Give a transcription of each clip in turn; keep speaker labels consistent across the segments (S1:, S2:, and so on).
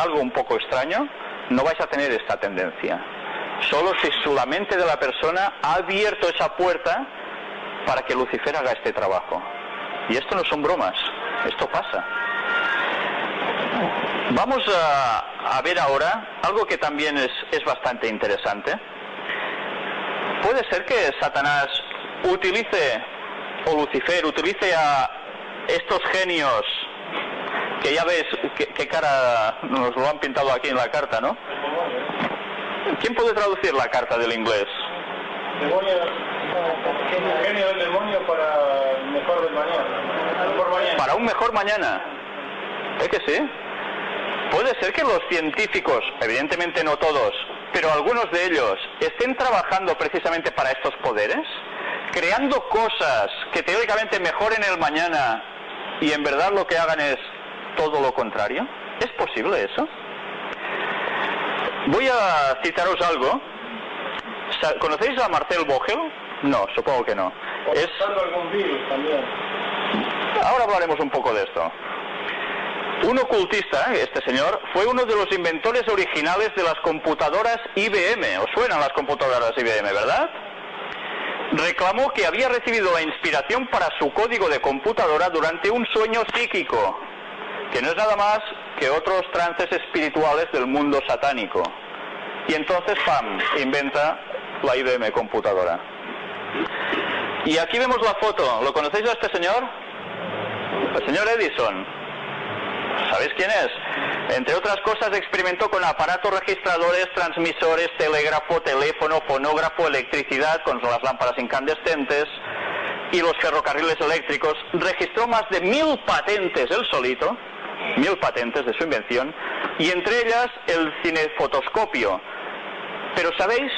S1: algo un poco extraño, no vais a tener esta tendencia. Solo si la mente de la persona ha abierto esa puerta para que Lucifer haga este trabajo. Y esto no son bromas, esto pasa. Vamos a, ver ahora algo que también es, es bastante interesante. Puede ser que Satanás utilice, o Lucifer utilice a estos genios, que ya ves qué, cara nos lo han pintado aquí en la carta, ¿no? ¿Quién puede traducir la carta del inglés?
S2: genio del demonio para mejor mañana.
S1: Para un mejor mañana. ¿Es que sí? Puede ser que los científicos, evidentemente no todos, pero algunos de ellos, estén trabajando precisamente para estos poderes, creando cosas que teóricamente mejoren el mañana y en verdad lo que hagan es todo lo contrario. ¿Es posible eso? Voy a citaros algo. ¿Conocéis a Marcel Vogel? No, supongo que no.
S2: Es...
S1: Ahora hablaremos un poco de esto. Un ocultista, este señor, fue uno de los inventores originales de las computadoras IBM. ¿Os suenan las computadoras IBM, verdad? Reclamó que había recibido la inspiración para su código de computadora durante un sueño psíquico, que no es nada más que otros trances espirituales del mundo satánico. Y entonces, ¡pam!, inventa la IBM computadora. Y aquí vemos la foto. ¿Lo conocéis a este señor? El señor Edison. ¿Sabéis quién es? Entre otras cosas experimentó con aparatos registradores, transmisores, telégrafo, teléfono, fonógrafo, electricidad con las lámparas incandescentes y los ferrocarriles eléctricos. Registró más de mil patentes él solito, mil patentes de su invención, y entre ellas el cinefotoscopio. Pero ¿sabéis?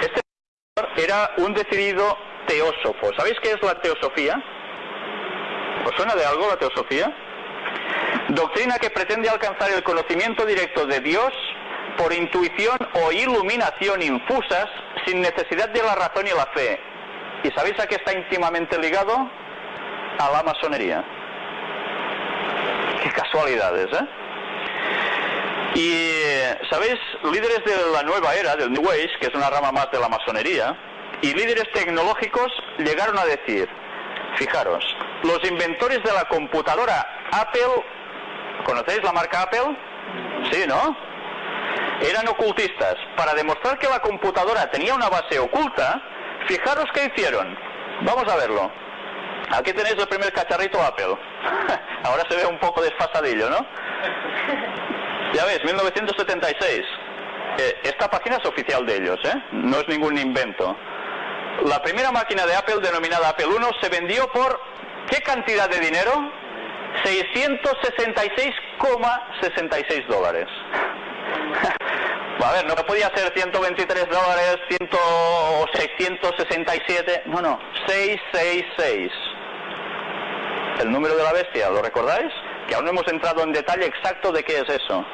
S1: Este era un decidido teósofo. ¿Sabéis qué es la teosofía? ¿Os suena de algo la teosofía? Doctrina que pretende alcanzar el conocimiento directo de Dios por intuición o iluminación infusas sin necesidad de la razón y la fe. ¿Y sabéis a qué está íntimamente ligado? A la masonería. Casualidades, ¿eh? Y, ¿sabéis? Líderes de la nueva era, del New Age, que es una rama más de la masonería, y líderes tecnológicos llegaron a decir, fijaros, los inventores de la computadora Apple ¿Conocéis la marca Apple? Sí, ¿no? Eran ocultistas. Para demostrar que la computadora tenía una base oculta, fijaros qué hicieron. Vamos a verlo. Aquí tenéis el primer cacharrito Apple. Ahora se ve un poco desfasadillo, ¿no? Ya ves, 1976. Eh, esta página es oficial de ellos, ¿eh? No es ningún invento. La primera máquina de Apple, denominada Apple I, se vendió por ¿qué cantidad de dinero? 666,66 dólares. A ver, no podía ser 123 dólares, 100, 667, no, no, 666. El número de la bestia, ¿lo recordáis? Que aún no hemos entrado en detalle exacto de qué es eso.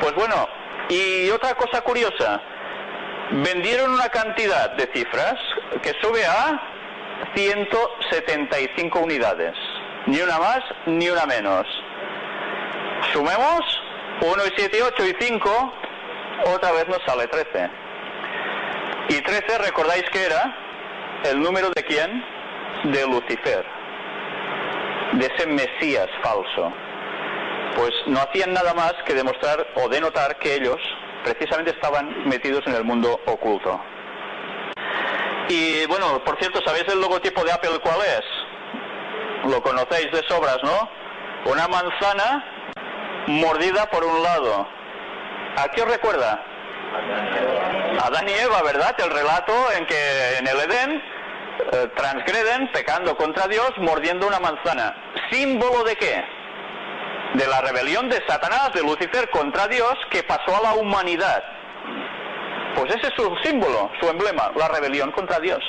S1: Pues bueno, y otra cosa curiosa, vendieron una cantidad de cifras que sube a 175 unidades. Ni una más, ni una menos. Sumemos 1 y 7 y 8 y 5, otra vez nos sale 13. Y 13, recordáis que era el número de quién? De Lucifer, de ese Mesías falso. Pues no hacían nada más que demostrar o denotar que ellos precisamente estaban metidos en el mundo oculto. Y bueno, por cierto, ¿sabéis el logotipo de Apple cuál es? lo conocéis de sobras, ¿no? Una manzana mordida por un lado. ¿A qué os recuerda? Adán y Eva, ¿verdad? El relato en que en el Edén eh, transgreden pecando contra Dios mordiendo una manzana. ¿Símbolo de qué? De la rebelión de Satanás, de Lucifer contra Dios que pasó a la humanidad. Pues ese es su símbolo, su emblema, la rebelión contra Dios.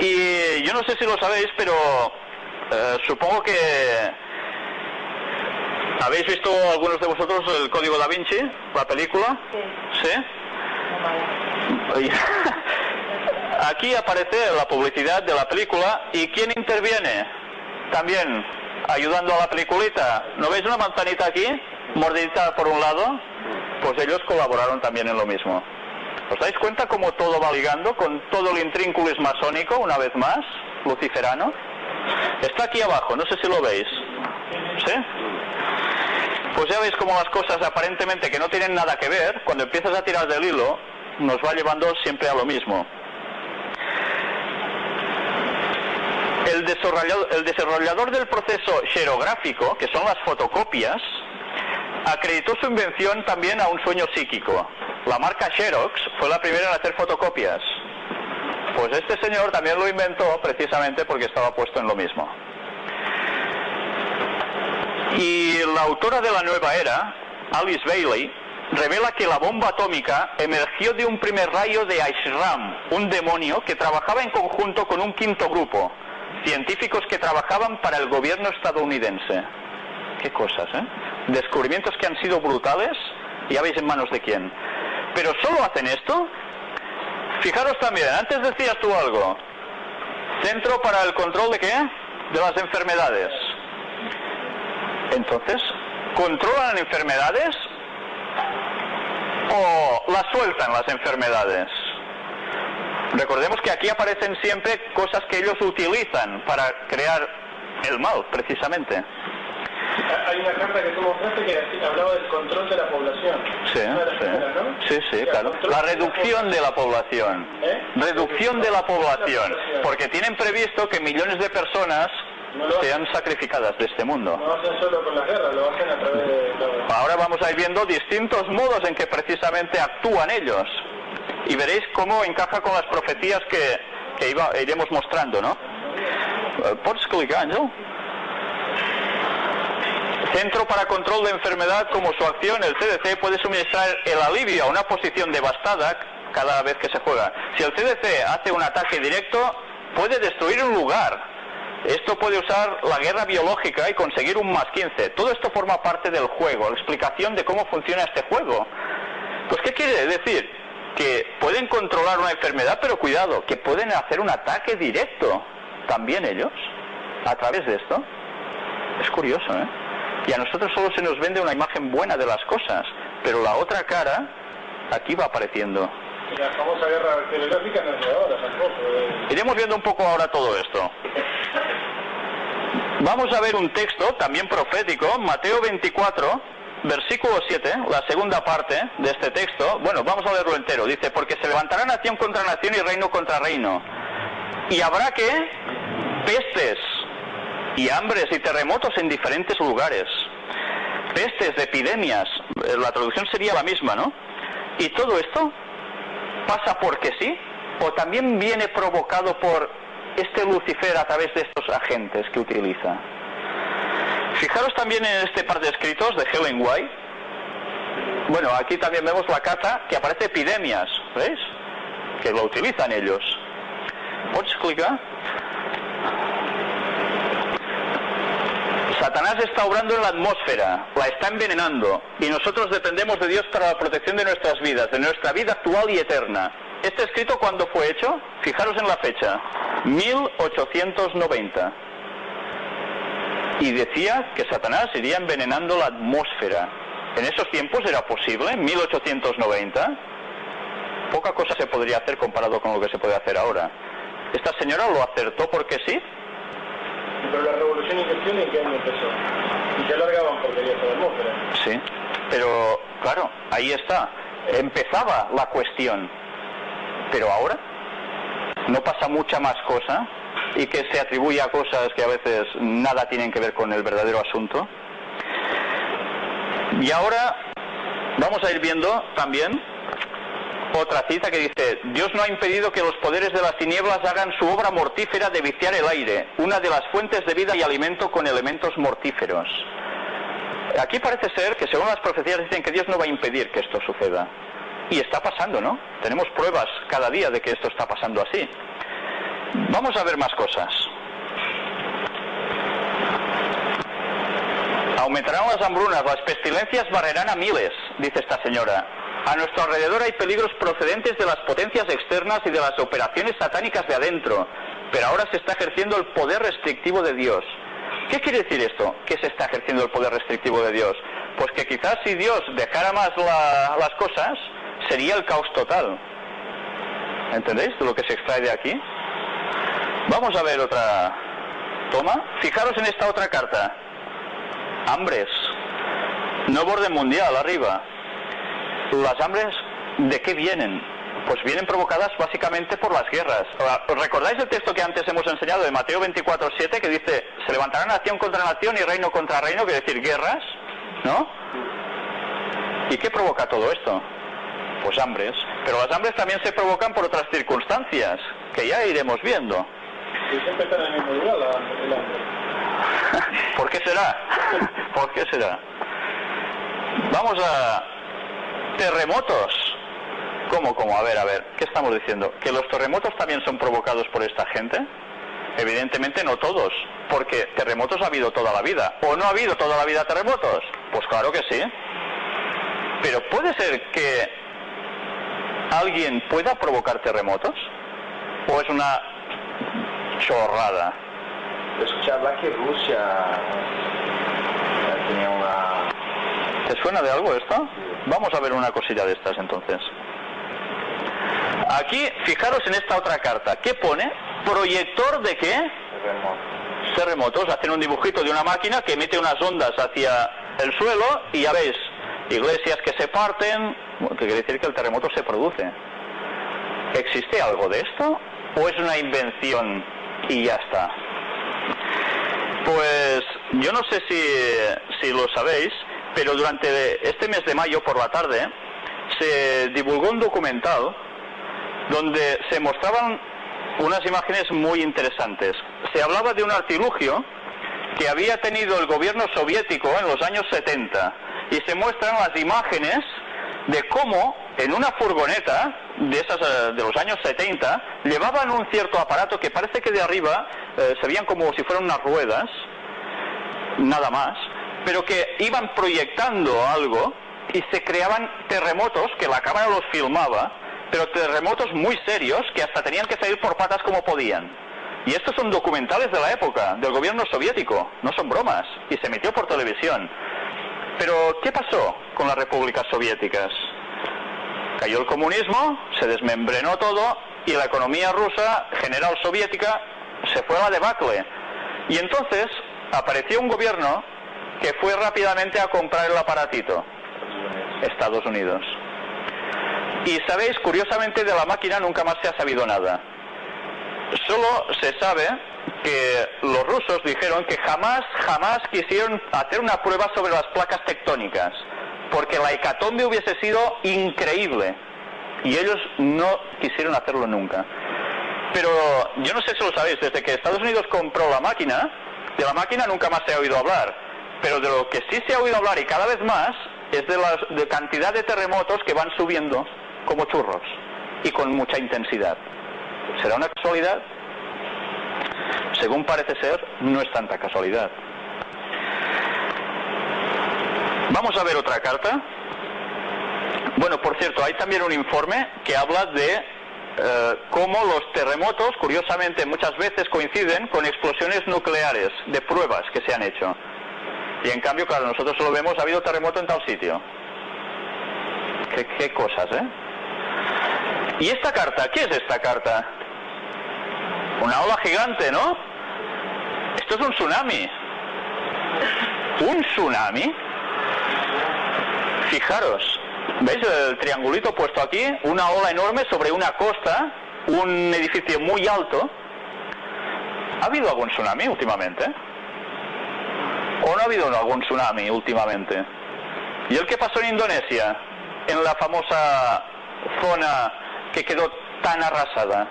S1: Y yo no sé si lo sabéis, pero eh, supongo que habéis visto algunos de vosotros el Código da Vinci, la película. Sí. ¿Sí? Aquí aparece la publicidad de la película y quién interviene. También ayudando a la peliculita. ¿No veis una manzanita aquí? Mordidita por un lado. Pues ellos colaboraron también en lo mismo. ¿Os dais cuenta cómo todo va ligando con todo el intrínculis masónico, una vez más, luciferano? Está aquí abajo, no sé si lo veis. ¿Sí? Pues ya veis cómo las cosas aparentemente que no tienen nada que ver, cuando empiezas a tirar del hilo, nos va llevando siempre a lo mismo. El desarrollador, el desarrollador del proceso xerográfico, que son las fotocopias, acreditó su invención también a un sueño psíquico. La marca Xerox fue la primera en hacer fotocopias. Pues este señor también lo inventó precisamente porque estaba puesto en lo mismo. Y la autora de la nueva era, Alice Bailey, revela que la bomba atómica emergió de un primer rayo de Ashram, un demonio que trabajaba en conjunto con un quinto grupo, científicos que trabajaban para el gobierno estadounidense. Qué cosas, ¿eh? Descubrimientos que han sido brutales, ya veis en manos de quién. Pero solo hacen esto. Fijaros también, antes decías tú algo. Centro para el control de qué? De las enfermedades. Entonces, ¿controlan enfermedades o las sueltan las enfermedades? Recordemos que aquí aparecen siempre cosas que ellos utilizan para crear el mal, precisamente.
S2: Hay una carta que tú mostraste que hablaba del control de la población.
S1: Sí, sí,
S2: ¿no?
S1: sí, sí, claro. La reducción de la población.
S2: ¿Eh?
S1: Reducción de la población. Porque tienen previsto que millones de personas
S2: No
S1: sean sacrificadas de este mundo.
S2: No hacen solo con las guerras, lo hacen a través de.
S1: Ahora vamos a ir viendo distintos modos en que precisamente actúan ellos. Y veréis cómo encaja con las profecías que, que iba- iremos mostrando, ¿no? Eh, ¿Podes clicar, Ángel? Centro para Control de Enfermedad, como su acción, el CDC puede suministrar el alivio a una posición devastada cada vez que se juega. Si el CDC hace un ataque directo, puede destruir un lugar. Esto puede usar la guerra biológica y conseguir un más 15. Todo esto forma parte del juego, la explicación de cómo funciona este juego. Pues, ¿qué quiere decir? Que pueden controlar una enfermedad, pero cuidado, que pueden hacer un ataque directo. También ellos, a través de esto. Es curioso, ¿eh? Y a nosotros solo se nos vende una imagen buena de las cosas, pero la otra cara aquí va apareciendo.
S2: La famosa guerra no es de ahora tampoco. eh.
S1: Iremos viendo un poco ahora todo esto. Vamos a ver un texto también profético, Mateo 24, versículo 7, la segunda parte de este texto. Bueno, vamos a leerlo entero. Dice, porque se levantará nación contra nación y reino contra reino. Y habrá que pestes y hambres y terremotos en diferentes lugares. Pestes, epidemias, eh, la traducción sería la misma, ¿no? Y todo esto pasa porque sí, o también viene provocado por este Lucifer a través de estos agentes que utiliza. Fijaros también en este par de escritos de Helen White. Bueno, aquí también vemos la carta que aparece epidemias, ¿veis? Que lo utilizan ellos. ¿Puedes clicar? Satanás está obrando en la atmósfera, la está envenenando y nosotros dependemos de Dios para la protección de nuestras vidas, de nuestra vida actual y eterna. Este escrito cuándo fue hecho? Fijaros en la fecha, 1890. Y decía que Satanás iría envenenando la atmósfera. ¿En esos tiempos era posible? ¿En 1890? Poca cosa se podría hacer comparado con lo que se puede hacer ahora. ¿Esta señora lo acertó porque sí?
S2: Pero la revolución industrial en qué año empezó. Y se alargaban porquerías a la atmósfera.
S1: Sí, pero claro, ahí está. Empezaba la cuestión. Pero ahora no pasa mucha más cosa y que se atribuye a cosas que a veces nada tienen que ver con el verdadero asunto. Y ahora vamos a ir viendo también otra cita que dice, Dios no ha impedido que los poderes de las tinieblas hagan su obra mortífera de viciar el aire, una de las fuentes de vida y alimento con elementos mortíferos. Aquí parece ser que según las profecías dicen que Dios no va a impedir que esto suceda. Y está pasando, ¿no? Tenemos pruebas cada día de que esto está pasando así. Vamos a ver más cosas. Aumentarán las hambrunas, las pestilencias barrerán a miles, dice esta señora. A nuestro alrededor hay peligros procedentes de las potencias externas y de las operaciones satánicas de adentro, pero ahora se está ejerciendo el poder restrictivo de Dios. ¿Qué quiere decir esto? ¿Qué se está ejerciendo el poder restrictivo de Dios? Pues que quizás si Dios dejara más la- las cosas, sería el caos total. ¿Entendéis lo que se extrae de aquí? Vamos a ver otra toma. Fijaros en esta otra carta. Hambres. Nuevo orden mundial, arriba. Las hambres, ¿de qué vienen? Pues vienen provocadas básicamente por las guerras. ¿os ¿Recordáis el texto que antes hemos enseñado de Mateo 24.7 que dice, se levantará nación contra nación y reino contra reino, que decir guerras? ¿No? ¿Y qué provoca todo esto? Pues hambres. Pero las hambres también se provocan por otras circunstancias, que ya iremos viendo.
S2: Y siempre está en el mismo lugar la, el.
S1: ¿Por qué será? ¿Por qué será? Vamos a terremotos. ¿Cómo, cómo? A ver, a ver, ¿qué estamos diciendo? ¿Que los terremotos también son provocados por esta gente? Evidentemente no todos, porque terremotos ha habido toda la vida. ¿O no ha habido toda la vida terremotos? Pues claro que sí. Pero puede ser que alguien pueda provocar terremotos? ¿O es una chorrada?
S3: Hablar que Rusia eh, tenía una...
S1: ¿Te suena de algo esto? Vamos a ver una cosilla de estas entonces. Aquí, fijaros en esta otra carta. ¿Qué pone? ¿Proyector de qué?
S3: terremoto.
S1: Terremotos. Hacen un dibujito de una máquina que emite unas ondas hacia el suelo y ya veis, iglesias que se parten, que quiere decir que el terremoto se produce. ¿Existe algo de esto? ¿O es una invención y ya está? Pues yo no sé si, si lo sabéis, pero durante este mes de mayo por la tarde se divulgó un documental donde se mostraban unas imágenes muy interesantes. Se hablaba de un artilugio que había tenido el gobierno soviético en los años 70 y se muestran las imágenes de cómo en una furgoneta de esas eh, de los años 70 llevaban un cierto aparato que parece que de arriba eh, se veían como si fueran unas ruedas, nada más, pero que iban proyectando algo y se creaban terremotos que la cámara los filmaba, pero terremotos muy serios que hasta tenían que salir por patas como podían. Y estos son documentales de la época, del gobierno soviético, no son bromas, y se emitió por televisión. Pero, ¿qué pasó con las repúblicas soviéticas? Cayó el comunismo, se desmembrenó todo y la economía rusa, general soviética, se fue a la debacle. Y entonces apareció un gobierno que fue rápidamente a comprar el aparatito, Estados Unidos. Y sabéis, curiosamente de la máquina nunca más se ha sabido nada. Solo se sabe que los rusos dijeron que jamás, jamás quisieron hacer una prueba sobre las placas tectónicas, porque la hecatombe hubiese sido increíble. Y ellos no quisieron hacerlo nunca. Pero yo no sé si lo sabéis, desde que Estados Unidos compró la máquina, de la máquina nunca más se ha oído hablar. Pero de lo que sí se ha oído hablar y cada vez más es de la cantidad de terremotos que van subiendo como churros y con mucha intensidad. ¿Será una casualidad? Según parece ser, no es tanta casualidad. Vamos a ver otra carta. Bueno, por cierto, hay también un informe que habla de eh, cómo los terremotos, curiosamente, muchas veces coinciden con explosiones nucleares de pruebas que se han hecho. Y en cambio, claro, nosotros solo vemos, ha habido terremoto en tal sitio. Qué cosas, ¿eh? ¿Y esta carta? ¿Qué es esta carta? Una ola gigante, ¿no? Esto es un tsunami. ¿Un tsunami? Fijaros, ¿veis el triangulito puesto aquí? Una ola enorme sobre una costa, un edificio muy alto. ¿Ha habido algún tsunami últimamente? ¿O no ha habido algún tsunami últimamente? ¿Y el que pasó en Indonesia? En la famosa zona que quedó tan arrasada.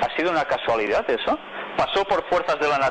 S1: ¿Ha sido una casualidad eso? ¿Pasó por fuerzas de la naturaleza?